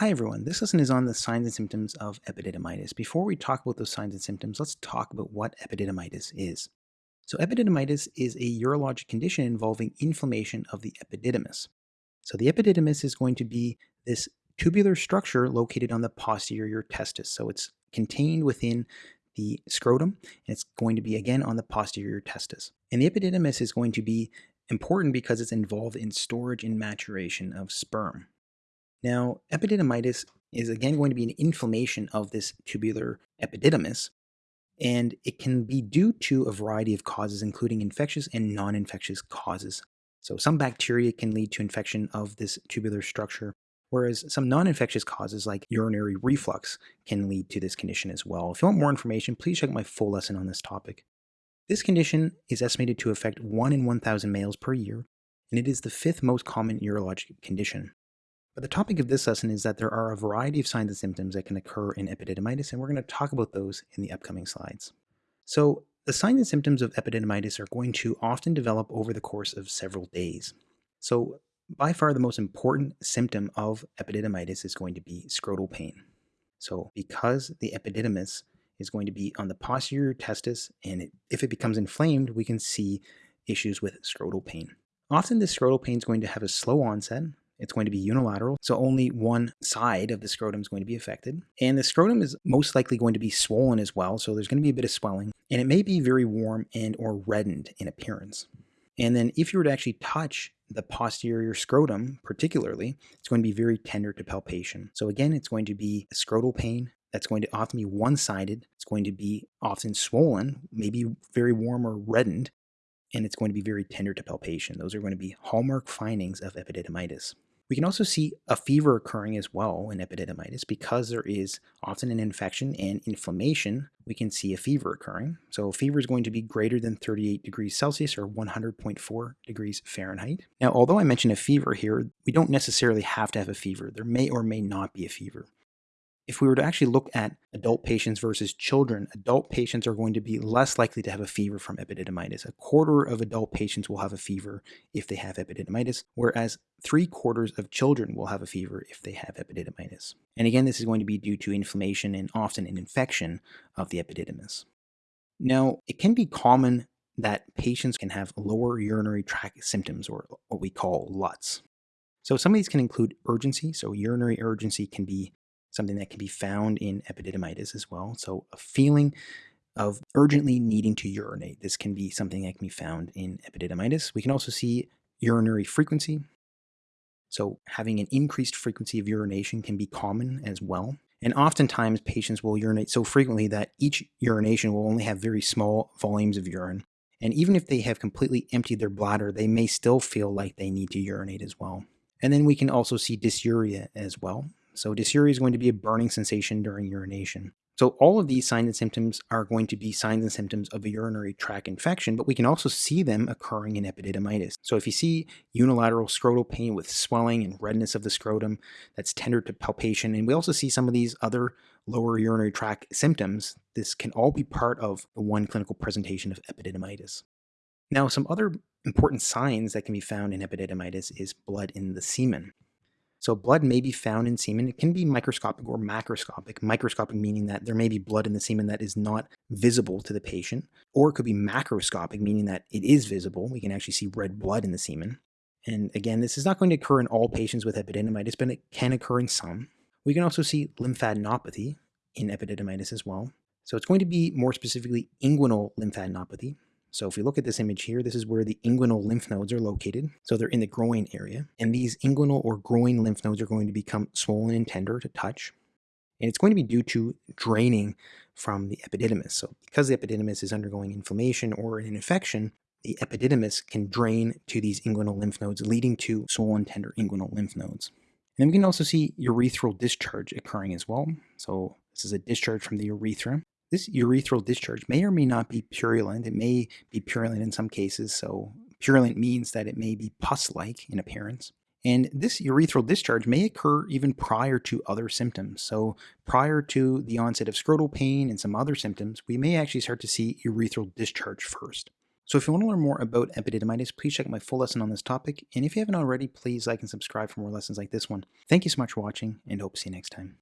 Hi everyone, this lesson is on the signs and symptoms of epididymitis. Before we talk about those signs and symptoms, let's talk about what epididymitis is. So epididymitis is a urologic condition involving inflammation of the epididymis. So the epididymis is going to be this tubular structure located on the posterior testis. So it's contained within the scrotum, and it's going to be again on the posterior testis. And the epididymis is going to be important because it's involved in storage and maturation of sperm. Now, epididymitis is again going to be an inflammation of this tubular epididymis, and it can be due to a variety of causes, including infectious and non-infectious causes. So some bacteria can lead to infection of this tubular structure, whereas some non-infectious causes like urinary reflux can lead to this condition as well. If you want more information, please check my full lesson on this topic. This condition is estimated to affect 1 in 1,000 males per year, and it is the fifth most common urologic condition. But the topic of this lesson is that there are a variety of signs and symptoms that can occur in epididymitis, and we're going to talk about those in the upcoming slides. So the signs and symptoms of epididymitis are going to often develop over the course of several days. So by far the most important symptom of epididymitis is going to be scrotal pain. So because the epididymis is going to be on the posterior testis, and it, if it becomes inflamed, we can see issues with scrotal pain. Often this scrotal pain is going to have a slow onset, it's going to be unilateral, so only one side of the scrotum is going to be affected. And the scrotum is most likely going to be swollen as well, so there's going to be a bit of swelling, and it may be very warm and or reddened in appearance. And then if you were to actually touch the posterior scrotum particularly, it's going to be very tender to palpation. So again, it's going to be scrotal pain that's going to often be one-sided. It's going to be often swollen, maybe very warm or reddened, and it's going to be very tender to palpation. Those are going to be hallmark findings of epididymitis. We can also see a fever occurring as well in epididymitis because there is often an infection and inflammation. We can see a fever occurring. So fever is going to be greater than 38 degrees Celsius or 100.4 degrees Fahrenheit. Now, although I mentioned a fever here, we don't necessarily have to have a fever. There may or may not be a fever. If we were to actually look at adult patients versus children, adult patients are going to be less likely to have a fever from epididymitis. A quarter of adult patients will have a fever if they have epididymitis, whereas three quarters of children will have a fever if they have epididymitis. And again, this is going to be due to inflammation and often an infection of the epididymis. Now, it can be common that patients can have lower urinary tract symptoms or what we call LUTS. So some of these can include urgency. So urinary urgency can be something that can be found in epididymitis as well. So a feeling of urgently needing to urinate. This can be something that can be found in epididymitis. We can also see urinary frequency. So having an increased frequency of urination can be common as well. And oftentimes patients will urinate so frequently that each urination will only have very small volumes of urine. And even if they have completely emptied their bladder, they may still feel like they need to urinate as well. And then we can also see dysuria as well. So dysuria is going to be a burning sensation during urination. So all of these signs and symptoms are going to be signs and symptoms of a urinary tract infection, but we can also see them occurring in epididymitis. So if you see unilateral scrotal pain with swelling and redness of the scrotum, that's tender to palpation, and we also see some of these other lower urinary tract symptoms, this can all be part of the one clinical presentation of epididymitis. Now, some other important signs that can be found in epididymitis is blood in the semen. So blood may be found in semen. It can be microscopic or macroscopic. Microscopic meaning that there may be blood in the semen that is not visible to the patient, or it could be macroscopic meaning that it is visible. We can actually see red blood in the semen. And again, this is not going to occur in all patients with epididymitis, but it can occur in some. We can also see lymphadenopathy in epididymitis as well. So it's going to be more specifically inguinal lymphadenopathy. So if we look at this image here, this is where the inguinal lymph nodes are located. So they're in the groin area. And these inguinal or groin lymph nodes are going to become swollen and tender to touch. And it's going to be due to draining from the epididymis. So because the epididymis is undergoing inflammation or an infection, the epididymis can drain to these inguinal lymph nodes, leading to swollen tender inguinal lymph nodes. And then we can also see urethral discharge occurring as well. So this is a discharge from the urethra. This urethral discharge may or may not be purulent. It may be purulent in some cases. So purulent means that it may be pus-like in appearance. And this urethral discharge may occur even prior to other symptoms. So prior to the onset of scrotal pain and some other symptoms, we may actually start to see urethral discharge first. So if you want to learn more about epididymitis, please check my full lesson on this topic. And if you haven't already, please like and subscribe for more lessons like this one. Thank you so much for watching and hope to see you next time.